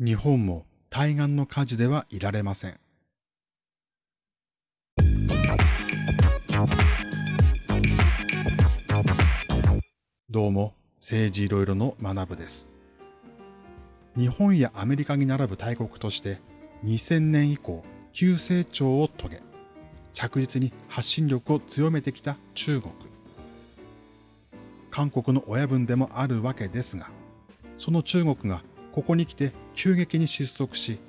日本も対岸の火事ではいられません。どうも、政治いろいろの学部です。日本やアメリカに並ぶ大国として2000年以降急成長を遂げ、着実に発信力を強めてきた中国。韓国の親分でもあるわけですが、その中国がここに来て急激に失速し、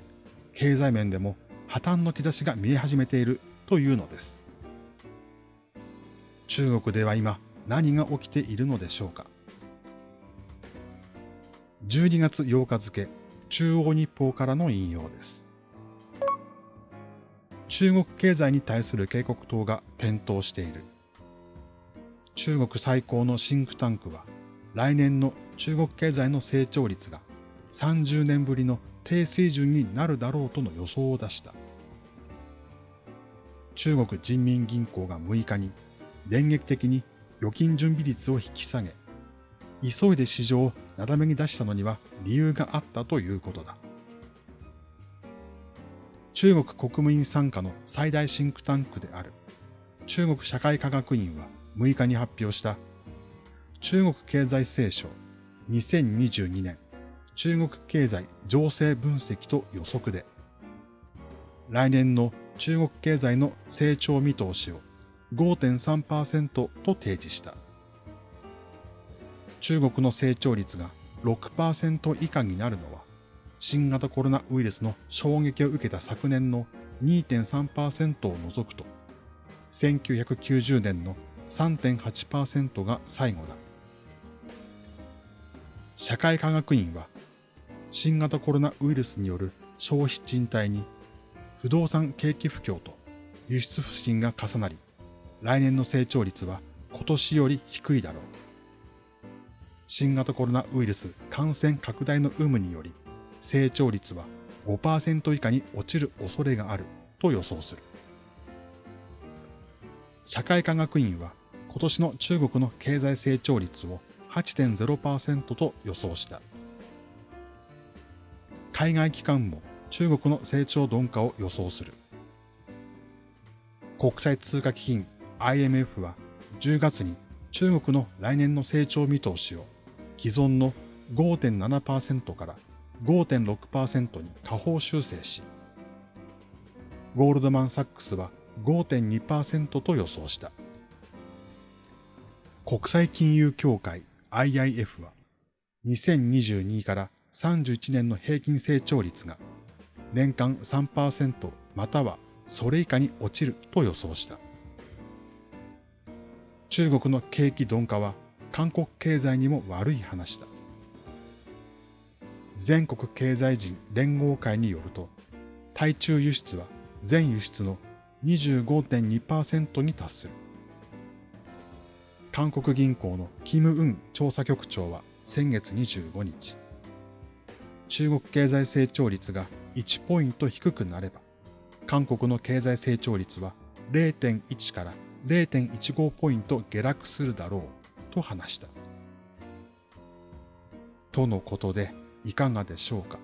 経済面でも破綻の兆しが見え始めているというのです。中国では今何が起きているのでしょうか。12月8日付、中央日報からの引用です。中国経済に対する警告等が点灯している。中国最高のシンクタンクは、来年の中国経済の成長率が30年ぶりの低水準になるだろうとの予想を出した。中国人民銀行が6日に電撃的に預金準備率を引き下げ、急いで市場をなだめに出したのには理由があったということだ。中国国務院参加の最大シンクタンクである中国社会科学院は6日に発表した中国経済聖書2022年中国経済情勢分析と予測で、来年の中国経済の成長見通しを5.3%と提示した。中国の成長率が6%以下になるのは、新型コロナウイルスの衝撃を受けた昨年の2.3%を除くと、1990年の3.8%が最後だ。社会科学院は新型コロナウイルスによる消費賃貸に不動産景気不況と輸出不振が重なり、来年の成長率は今年より低いだろう。新型コロナウイルス感染拡大の有無により、成長率は5%以下に落ちる恐れがあると予想する。社会科学院は今年の中国の経済成長率を8.0%と予想した。海外機関も中国の成長鈍化を予想する。国際通貨基金 IMF は10月に中国の来年の成長見通しを既存の5.7%から5.6%に下方修正し、ゴールドマン・サックスは5.2%と予想した。国際金融協会 IIF は2022から31年の平均成長率が年間3%またはそれ以下に落ちると予想した。中国の景気鈍化は韓国経済にも悪い話だ。全国経済人連合会によると、対中輸出は全輸出の25.2%に達する。韓国銀行のキム・ウン調査局長は先月25日、中国経済成長率が1ポイント低くなれば、韓国の経済成長率は0.1から0.15ポイント下落するだろうと話した。とのことでいかがでしょうか？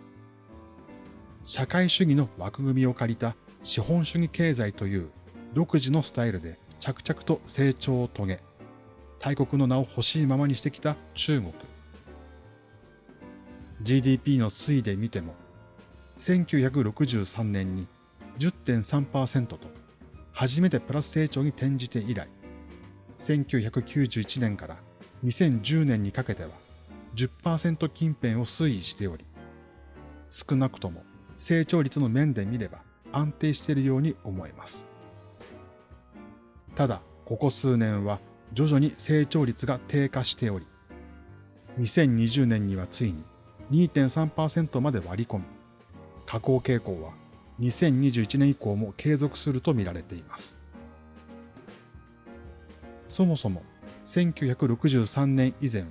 社会主義の枠組みを借りた資本主義経済という独自のスタイルで着々と成長を遂げ、大国の名を欲しいままにしてきた中国。GDP の推移で見ても、1963年に10.3%と初めてプラス成長に転じて以来、1991年から2010年にかけては10%近辺を推移しており、少なくとも成長率の面で見れば安定しているように思えます。ただ、ここ数年は徐々に成長率が低下しており、2020年にはついに2.3%まで割り込み、下降傾向は2021年以降も継続すると見られています。そもそも1963年以前は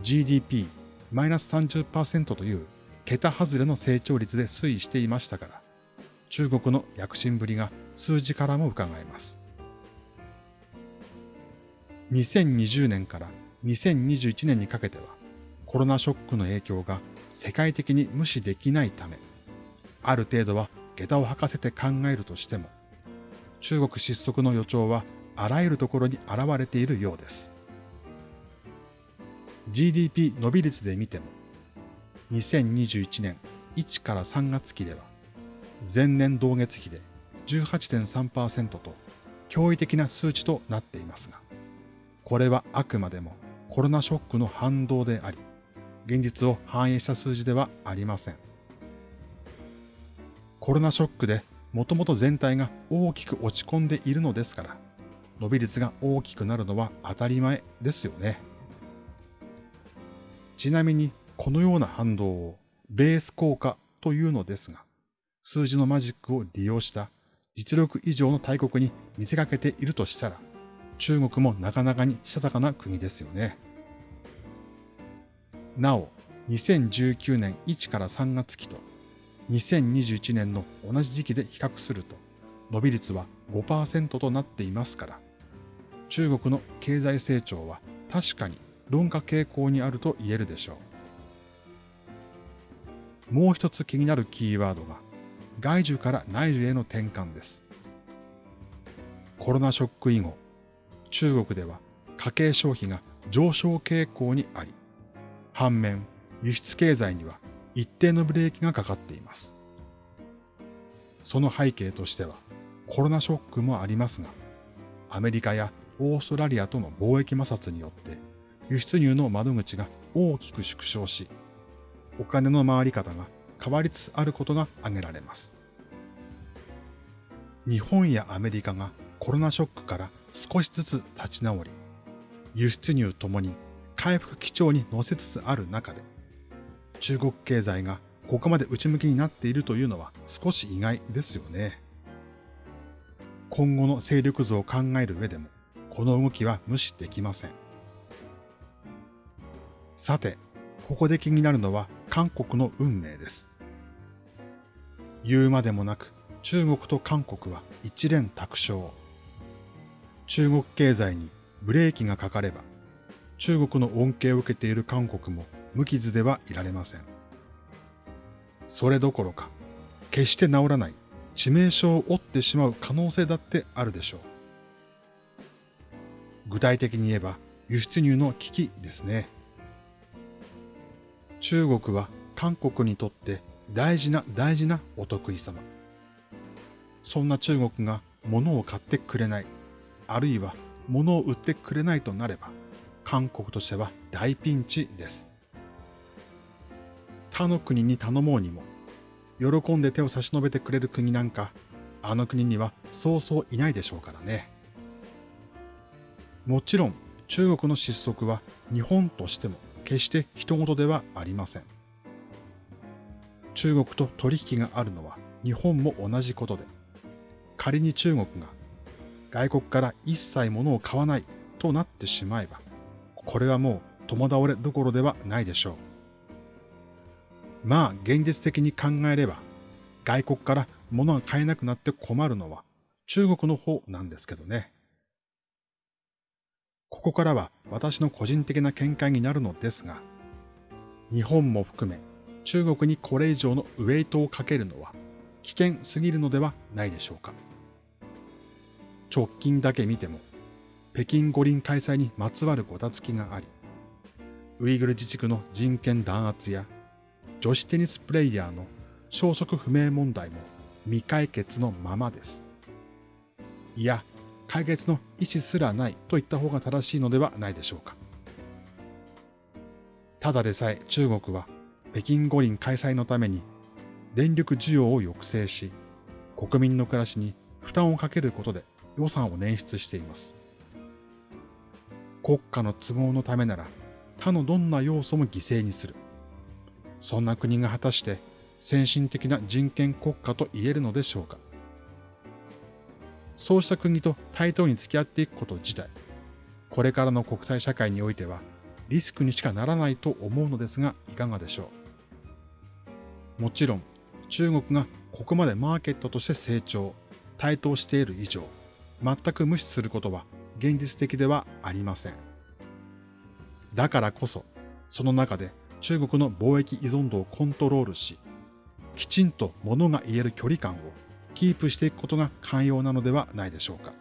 GDP マイナス30%という桁外れの成長率で推移していましたから、中国の躍進ぶりが数字からも伺えます。2020年から2021年にかけては、コロナショックの影響が世界的に無視できないため、ある程度は下駄を履かせて考えるとしても、中国失速の予兆はあらゆるところに現れているようです。GDP 伸び率で見ても、2021年1から3月期では、前年同月比で18.3%と驚異的な数値となっていますが、これはあくまでもコロナショックの反動であり、現実を反映した数字ではありません。コロナショックでもともと全体が大きく落ち込んでいるのですから、伸び率が大きくなるのは当たり前ですよね。ちなみにこのような反動をベース効果というのですが、数字のマジックを利用した実力以上の大国に見せかけているとしたら、中国もなかなかにしたたかな国ですよね。なお、2019年1から3月期と2021年の同じ時期で比較すると、伸び率は5%となっていますから、中国の経済成長は確かに鈍化傾向にあると言えるでしょう。もう一つ気になるキーワードが、外需から内需への転換です。コロナショック以後、中国では家計消費が上昇傾向にあり、反面、輸出経済には一定のブレーキがかかっています。その背景としては、コロナショックもありますが、アメリカやオーストラリアとの貿易摩擦によって輸出入の窓口が大きく縮小し、お金の回り方が変わりつつあることが挙げられます。日本やアメリカがコロナショックから少しずつ立ち直り、輸出入ともに回復基調に乗せつつある中で、中国経済がここまで内向きになっているというのは少し意外ですよね。今後の勢力図を考える上でも、この動きは無視できません。さて、ここで気になるのは韓国の運命です。言うまでもなく、中国と韓国は一連卓勝。中国経済にブレーキがかかれば、中国の恩恵を受けている韓国も無傷ではいられません。それどころか、決して治らない致命傷を負ってしまう可能性だってあるでしょう。具体的に言えば輸出入の危機ですね。中国は韓国にとって大事な大事なお得意様。そんな中国が物を買ってくれない、あるいは物を売ってくれないとなれば、韓国としては大ピンチです。他の国に頼もうにも、喜んで手を差し伸べてくれる国なんか、あの国にはそうそういないでしょうからね。もちろん中国の失速は日本としても決して人事ではありません。中国と取引があるのは日本も同じことで、仮に中国が外国から一切物を買わないとなってしまえば、これはもう共倒れどころではないでしょう。まあ現実的に考えれば、外国から物が買えなくなって困るのは中国の方なんですけどね。ここからは私の個人的な見解になるのですが、日本も含め中国にこれ以上のウェイトをかけるのは危険すぎるのではないでしょうか。直近だけ見ても、北京五輪開催にまつわるごたつきがあり、ウイグル自治区の人権弾圧や女子テニスプレイヤーの消息不明問題も未解決のままです。いや、解決の意思すらないと言った方が正しいのではないでしょうか。ただでさえ中国は北京五輪開催のために電力需要を抑制し、国民の暮らしに負担をかけることで予算を捻出しています。国家の都合のためなら他のどんな要素も犠牲にする。そんな国が果たして先進的な人権国家と言えるのでしょうか。そうした国と対等に付き合っていくこと自体、これからの国際社会においてはリスクにしかならないと思うのですが、いかがでしょう。もちろん、中国がここまでマーケットとして成長、台頭している以上、全く無視することは現実的ではありません。だからこそ、その中で中国の貿易依存度をコントロールし、きちんと物が言える距離感をキープしていくことが寛容なのではないでしょうか。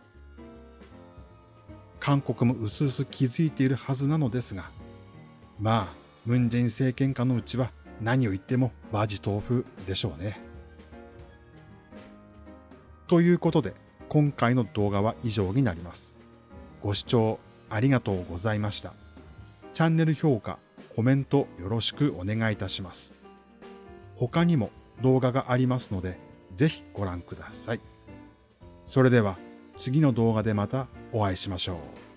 韓国も薄々気づいているはずなのですが、まあ、ムンジェイン政権下のうちは何を言ってもバジ豆腐でしょうね。ということで、今回の動画は以上になります。ご視聴ありがとうございました。チャンネル評価、コメントよろしくお願いいたします。他にも動画がありますので、ぜひご覧ください。それでは次の動画でまたお会いしましょう。